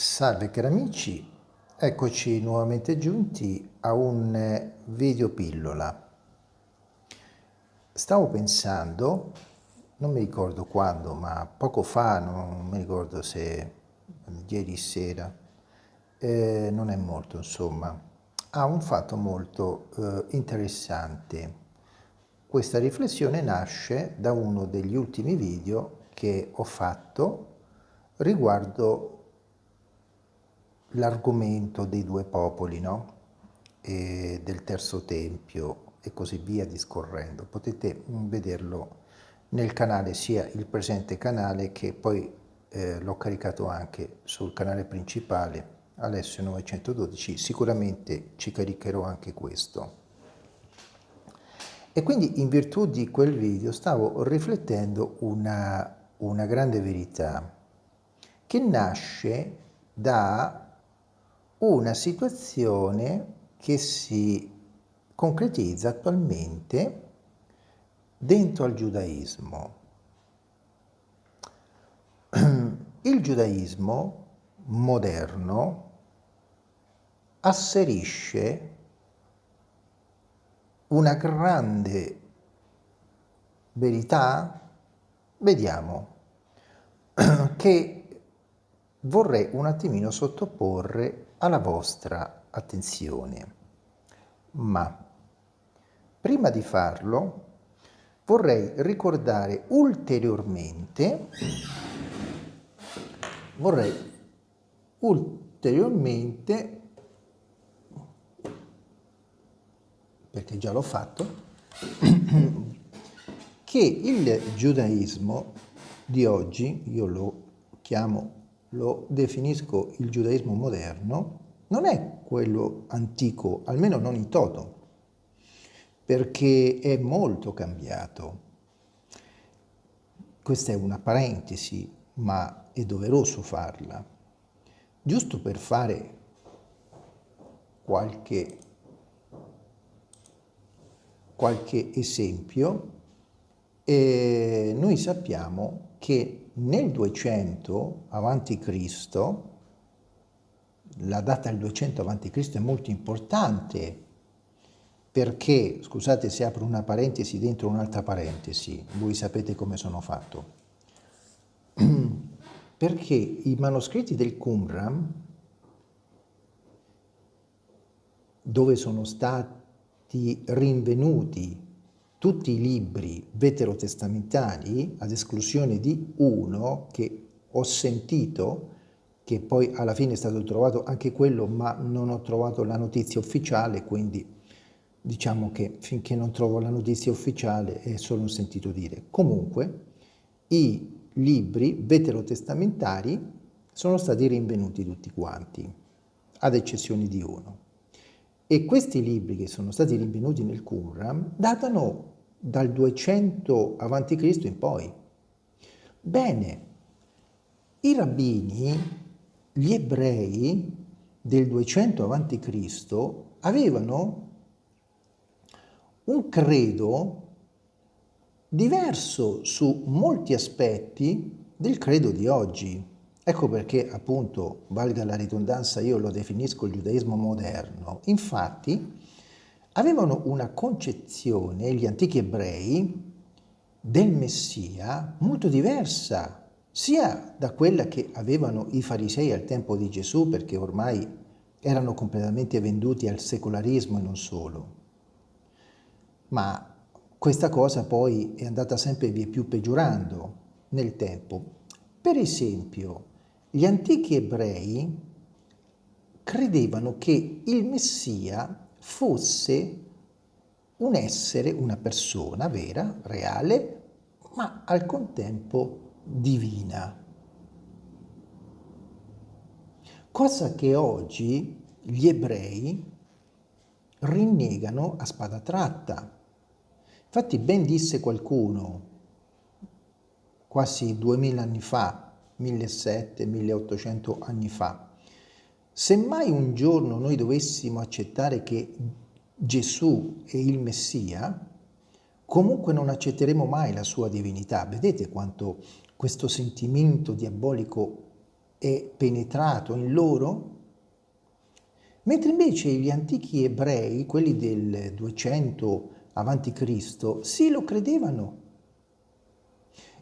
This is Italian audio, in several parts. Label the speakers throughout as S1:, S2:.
S1: Salve cari amici, eccoci nuovamente giunti a un video pillola. Stavo pensando, non mi ricordo quando, ma poco fa, non mi ricordo se ieri sera, eh, non è molto insomma, ha un fatto molto eh, interessante. Questa riflessione nasce da uno degli ultimi video che ho fatto riguardo l'argomento dei due popoli, no? E del terzo tempio e così via discorrendo. Potete vederlo nel canale, sia il presente canale che poi eh, l'ho caricato anche sul canale principale Alessio 912, sicuramente ci caricherò anche questo. E quindi in virtù di quel video stavo riflettendo una, una grande verità che nasce da una situazione che si concretizza attualmente dentro al giudaismo. Il giudaismo moderno asserisce una grande verità, vediamo, che vorrei un attimino sottoporre alla vostra attenzione. Ma prima di farlo vorrei ricordare ulteriormente vorrei ulteriormente perché già l'ho fatto che il giudaismo di oggi io lo chiamo lo definisco il giudaismo moderno, non è quello antico, almeno non in toto, perché è molto cambiato. Questa è una parentesi, ma è doveroso farla, giusto per fare qualche, qualche esempio. E noi sappiamo che nel 200 a.C., la data del 200 a.C. è molto importante perché, scusate se apro una parentesi dentro un'altra parentesi, voi sapete come sono fatto, perché i manoscritti del Qumran, dove sono stati rinvenuti tutti i libri veterotestamentali, ad esclusione di uno che ho sentito, che poi alla fine è stato trovato anche quello, ma non ho trovato la notizia ufficiale, quindi diciamo che finché non trovo la notizia ufficiale è solo un sentito dire. Comunque, i libri veterotestamentari sono stati rinvenuti tutti quanti, ad eccezione di uno. E questi libri che sono stati rinvenuti nel Qumran datano dal 200 a.C. in poi. Bene, i rabbini, gli ebrei del 200 a.C. avevano un credo diverso su molti aspetti del credo di oggi. Ecco perché, appunto, valga la ridondanza, io lo definisco il giudaismo moderno. Infatti, avevano una concezione, gli antichi ebrei, del Messia molto diversa, sia da quella che avevano i farisei al tempo di Gesù, perché ormai erano completamente venduti al secolarismo e non solo. Ma questa cosa poi è andata sempre via più peggiorando nel tempo. Per esempio, gli antichi ebrei credevano che il Messia fosse un essere, una persona vera, reale, ma al contempo divina. Cosa che oggi gli ebrei rinnegano a spada tratta. Infatti ben disse qualcuno, quasi duemila anni fa, 1700-1800 anni fa, se mai un giorno noi dovessimo accettare che Gesù è il Messia, comunque non accetteremo mai la sua divinità. Vedete quanto questo sentimento diabolico è penetrato in loro, mentre invece gli antichi ebrei, quelli del 200 a.C., sì lo credevano.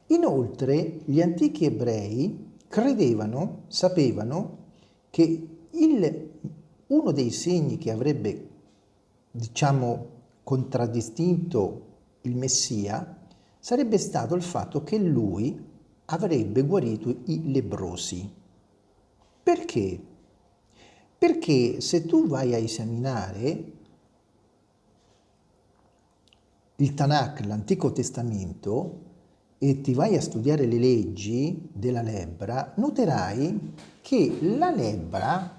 S1: Inoltre gli antichi ebrei credevano, sapevano che il, uno dei segni che avrebbe, diciamo, contraddistinto il Messia sarebbe stato il fatto che lui avrebbe guarito i lebrosi. Perché? Perché se tu vai a esaminare il Tanakh, l'Antico Testamento, e ti vai a studiare le leggi della lebbra, noterai che la lebbra,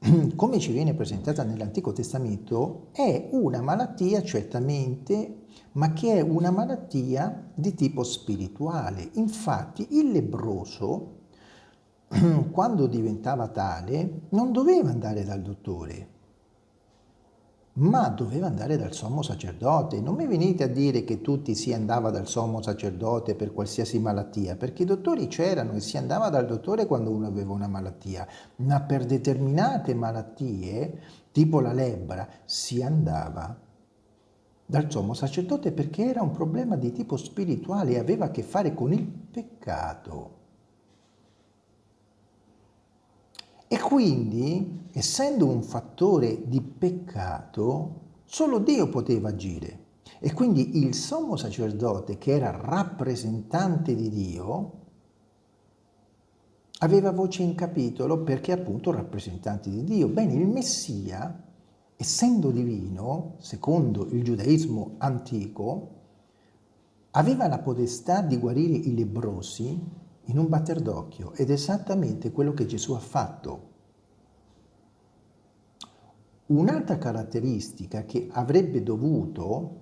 S1: come ci viene presentata nell'Antico Testamento, è una malattia certamente ma che è una malattia di tipo spirituale. Infatti il lebroso, quando diventava tale, non doveva andare dal dottore, ma doveva andare dal sommo sacerdote. Non mi venite a dire che tutti si andava dal sommo sacerdote per qualsiasi malattia, perché i dottori c'erano e si andava dal dottore quando uno aveva una malattia, ma per determinate malattie, tipo la lebbra, si andava dal sommo sacerdote perché era un problema di tipo spirituale e aveva a che fare con il peccato. E quindi, essendo un fattore di peccato, solo Dio poteva agire. E quindi il sommo sacerdote, che era rappresentante di Dio, aveva voce in capitolo perché appunto rappresentante di Dio. Bene, il Messia essendo divino, secondo il giudaismo antico, aveva la potestà di guarire i lebrosi in un batter d'occhio ed è esattamente quello che Gesù ha fatto. Un'altra caratteristica che avrebbe dovuto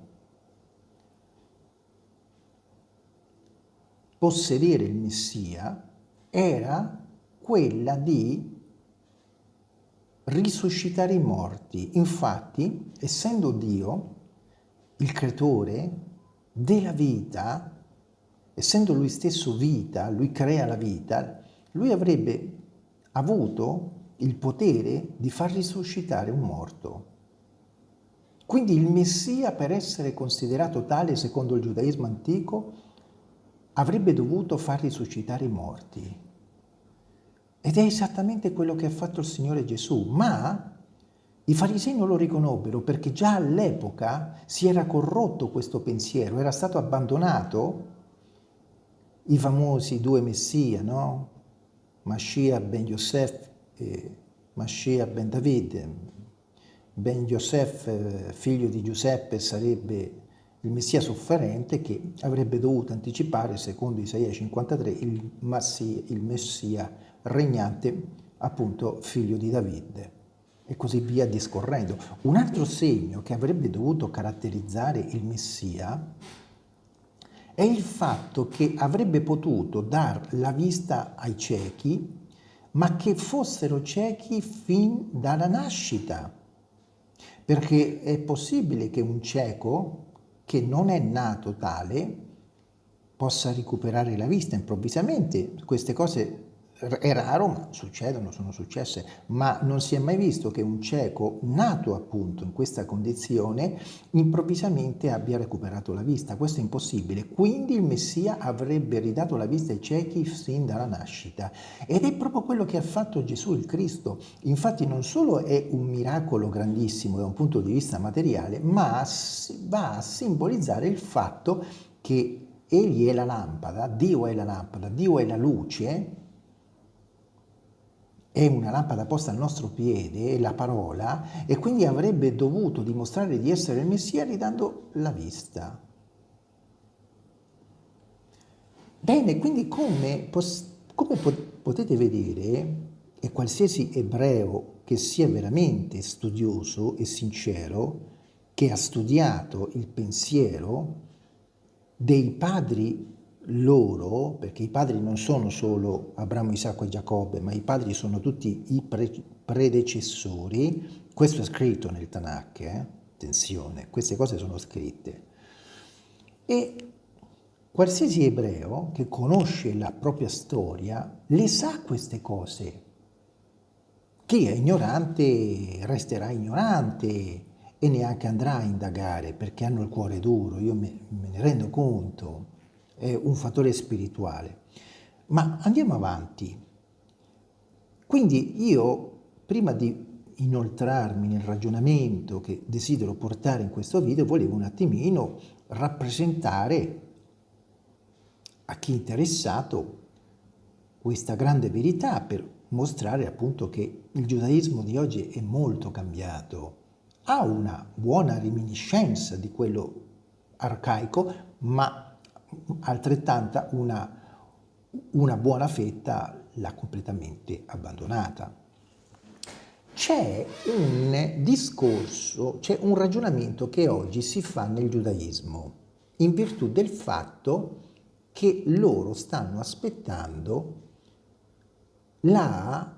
S1: possedere il Messia era quella di risuscitare i morti. Infatti, essendo Dio il creatore della vita, essendo lui stesso vita, lui crea la vita, lui avrebbe avuto il potere di far risuscitare un morto. Quindi il Messia, per essere considerato tale secondo il giudaismo antico, avrebbe dovuto far risuscitare i morti. Ed è esattamente quello che ha fatto il Signore Gesù, ma i farisei non lo riconobbero perché già all'epoca si era corrotto questo pensiero, era stato abbandonato i famosi due messia, no? Mashiach ben Yosef e Mashiach ben David. Ben Yosef, figlio di Giuseppe, sarebbe il Messia sofferente che avrebbe dovuto anticipare, secondo Isaia 53, il, Messia, il Messia regnante, appunto figlio di Davide e così via discorrendo. Un altro segno che avrebbe dovuto caratterizzare il Messia è il fatto che avrebbe potuto dar la vista ai ciechi, ma che fossero ciechi fin dalla nascita. Perché è possibile che un cieco che non è nato tale possa recuperare la vista improvvisamente. Queste cose è raro, ma succedono, sono successe, ma non si è mai visto che un cieco nato appunto in questa condizione improvvisamente abbia recuperato la vista. Questo è impossibile. Quindi il Messia avrebbe ridato la vista ai ciechi sin dalla nascita. Ed è proprio quello che ha fatto Gesù il Cristo. Infatti non solo è un miracolo grandissimo da un punto di vista materiale, ma va a simbolizzare il fatto che Egli è la lampada, Dio è la lampada, Dio è la luce, è una lampada posta al nostro piede, la parola, e quindi avrebbe dovuto dimostrare di essere il Messia ridando la vista. Bene, quindi come, come potete vedere, e qualsiasi ebreo che sia veramente studioso e sincero, che ha studiato il pensiero dei padri loro, perché i padri non sono solo Abramo, Isacco e Giacobbe, ma i padri sono tutti i pre predecessori, questo è scritto nel Tanakh, eh? attenzione, queste cose sono scritte. E qualsiasi ebreo che conosce la propria storia le sa queste cose. Chi è ignorante resterà ignorante e neanche andrà a indagare perché hanno il cuore duro, io me, me ne rendo conto, è un fattore spirituale. Ma andiamo avanti. Quindi io, prima di inoltrarmi nel ragionamento che desidero portare in questo video, volevo un attimino rappresentare a chi è interessato questa grande verità per mostrare appunto che il giudaismo di oggi è molto cambiato, ha una buona reminiscenza di quello arcaico, ma altrettanta una, una buona fetta l'ha completamente abbandonata. C'è un discorso, c'è un ragionamento che oggi si fa nel giudaismo in virtù del fatto che loro stanno aspettando la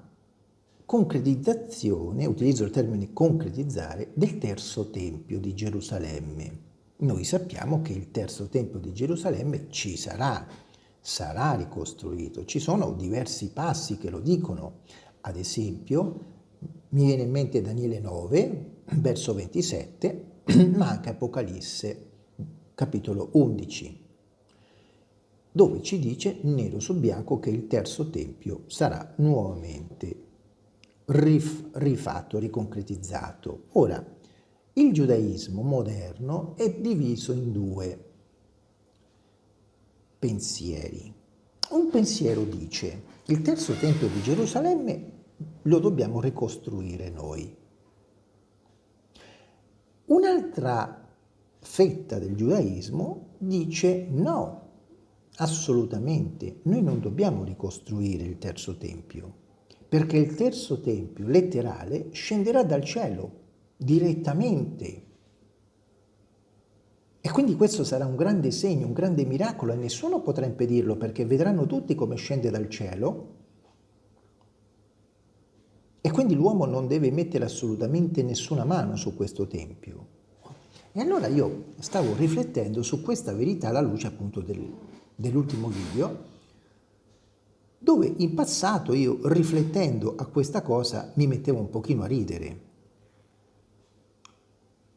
S1: concretizzazione, utilizzo il termine concretizzare, del terzo tempio di Gerusalemme. Noi sappiamo che il terzo tempio di Gerusalemme ci sarà, sarà ricostruito. Ci sono diversi passi che lo dicono. Ad esempio, mi viene in mente Daniele 9, verso 27, ma anche Apocalisse, capitolo 11, dove ci dice nero su bianco che il terzo tempio sarà nuovamente rif rifatto, riconcretizzato. Ora, il giudaismo moderno è diviso in due pensieri. Un pensiero dice il terzo tempio di Gerusalemme lo dobbiamo ricostruire noi. Un'altra fetta del giudaismo dice no, assolutamente, noi non dobbiamo ricostruire il terzo tempio, perché il terzo tempio letterale scenderà dal cielo direttamente. E quindi questo sarà un grande segno, un grande miracolo e nessuno potrà impedirlo perché vedranno tutti come scende dal cielo e quindi l'uomo non deve mettere assolutamente nessuna mano su questo tempio. E allora io stavo riflettendo su questa verità alla luce appunto del, dell'ultimo video dove in passato io riflettendo a questa cosa mi mettevo un pochino a ridere.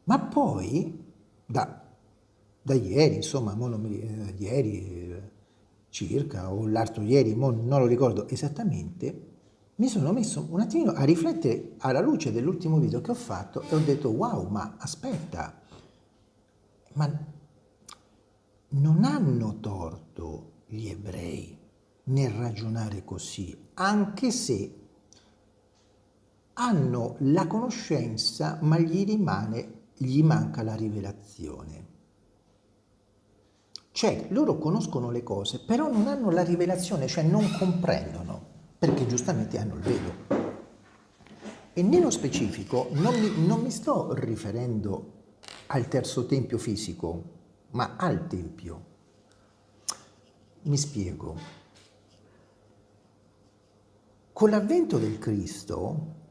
S1: Ma poi, da, da ieri, insomma, non, eh, ieri eh, circa, o l'altro ieri, non lo ricordo esattamente, mi sono messo un attimino a riflettere alla luce dell'ultimo video che ho fatto e ho detto wow, ma aspetta, ma non hanno torto gli ebrei nel ragionare così, anche se hanno la conoscenza ma gli rimane, gli manca la rivelazione. Cioè, loro conoscono le cose, però non hanno la rivelazione, cioè non comprendono, perché giustamente hanno il velo. E nello specifico non mi, non mi sto riferendo al terzo tempio fisico, ma al tempio. Mi spiego. Con l'avvento del Cristo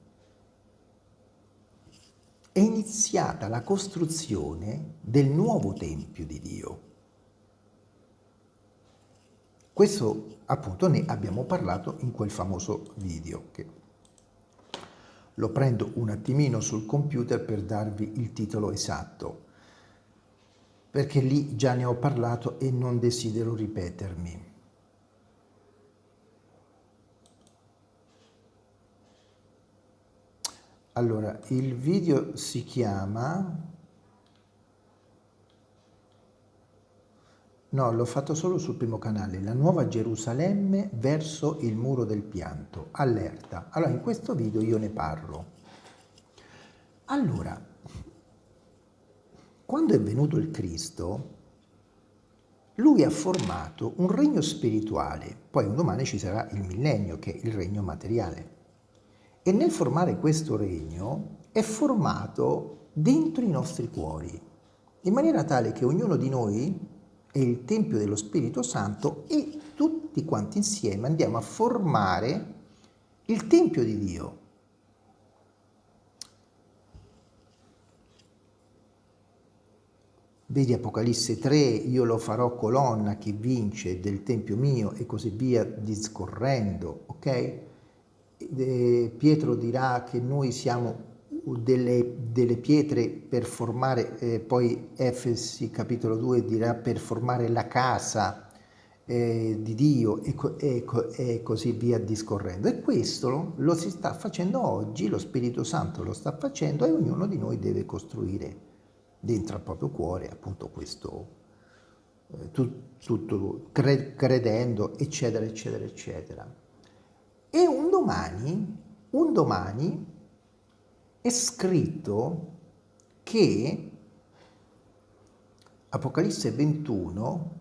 S1: è iniziata la costruzione del nuovo Tempio di Dio. Questo appunto ne abbiamo parlato in quel famoso video che lo prendo un attimino sul computer per darvi il titolo esatto perché lì già ne ho parlato e non desidero ripetermi. Allora, il video si chiama... No, l'ho fatto solo sul primo canale, la nuova Gerusalemme verso il muro del pianto, allerta. Allora, in questo video io ne parlo. Allora, quando è venuto il Cristo, lui ha formato un regno spirituale, poi un domani ci sarà il millennio, che è il regno materiale. E nel formare questo regno è formato dentro i nostri cuori, in maniera tale che ognuno di noi è il Tempio dello Spirito Santo e tutti quanti insieme andiamo a formare il Tempio di Dio. vedi Apocalisse 3, io lo farò colonna che vince del Tempio mio e così via discorrendo, ok? Pietro dirà che noi siamo delle, delle pietre per formare, eh, poi Efesi capitolo 2 dirà per formare la casa eh, di Dio e, e, e, così via discorrendo. E questo lo, si sta facendo oggi, lo Spirito Santo lo sta facendo e ognuno di noi deve costruire dentro al proprio cuore appunto questo, eh, tutto, tutto credendo, eccetera, eccetera, eccetera. E un domani, un domani è scritto che Apocalisse 21,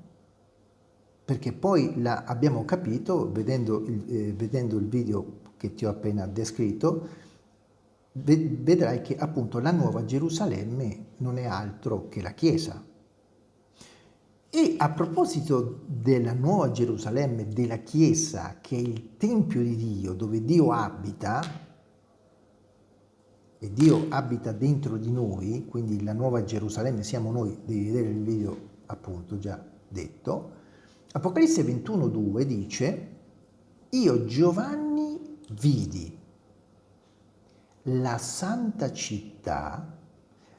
S1: perché poi la, abbiamo capito, vedendo il, eh, vedendo il video che ti ho appena descritto, vedrai che appunto la nuova Gerusalemme non è altro che la Chiesa. E a proposito della nuova Gerusalemme, della Chiesa, che è il Tempio di Dio, dove Dio abita, e Dio abita dentro di noi, quindi la nuova Gerusalemme siamo noi, devi vedere il video appunto già detto, Apocalisse 21.2 dice, io Giovanni vidi la santa città,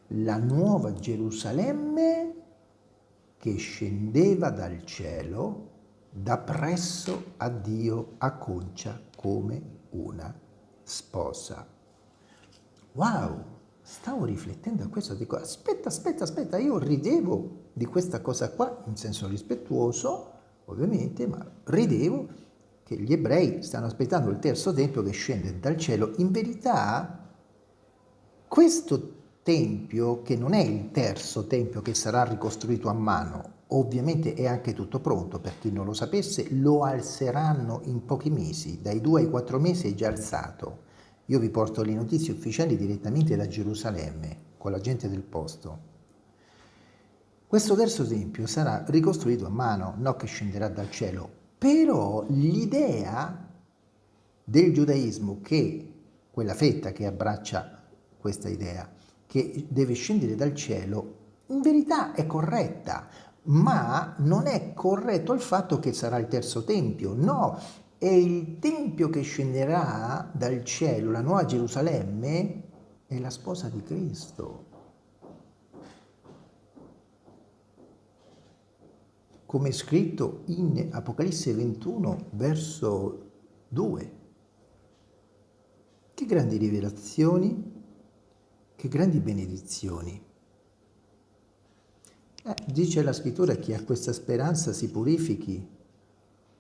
S1: la nuova Gerusalemme, che scendeva dal cielo da presso a Dio a concia come una sposa. Wow, stavo riflettendo a questo, dico aspetta, aspetta, aspetta, io ridevo di questa cosa qua, in senso rispettuoso, ovviamente, ma ridevo che gli ebrei stanno aspettando il terzo tempio che scende dal cielo. In verità, questo tempio, che non è il terzo tempio che sarà ricostruito a mano, ovviamente è anche tutto pronto, per chi non lo sapesse, lo alzeranno in pochi mesi, dai due ai quattro mesi è già alzato. Io vi porto le notizie ufficiali direttamente da Gerusalemme, con la gente del posto. Questo terzo tempio sarà ricostruito a mano, non che scenderà dal cielo, però l'idea del giudaismo che, quella fetta che abbraccia questa idea, che deve scendere dal cielo, in verità è corretta, ma non è corretto il fatto che sarà il terzo tempio, no, è il tempio che scenderà dal cielo, la nuova Gerusalemme, è la sposa di Cristo. Come è scritto in Apocalisse 21, verso 2. Che grandi rivelazioni che grandi benedizioni. Eh, dice la scrittura chi ha questa speranza si purifichi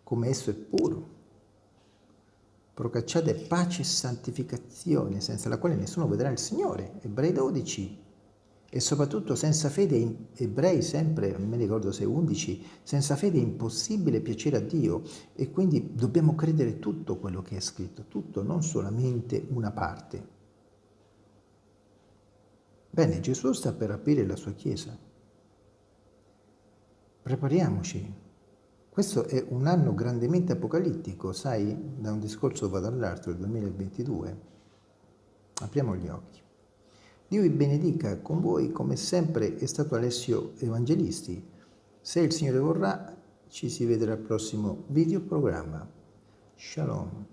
S1: come esso è puro. Procacciate pace e santificazione, senza la quale nessuno vedrà il Signore. Ebrei 12. E soprattutto senza fede, ebrei sempre, mi ricordo se 11, senza fede è impossibile piacere a Dio e quindi dobbiamo credere tutto quello che è scritto, tutto, non solamente una parte. Bene, Gesù sta per aprire la sua Chiesa. Prepariamoci. Questo è un anno grandemente apocalittico, sai, da un discorso vado all'altro, il 2022. Apriamo gli occhi. Dio vi benedica con voi, come sempre è stato Alessio Evangelisti. Se il Signore vorrà, ci si vedrà al prossimo video programma. Shalom.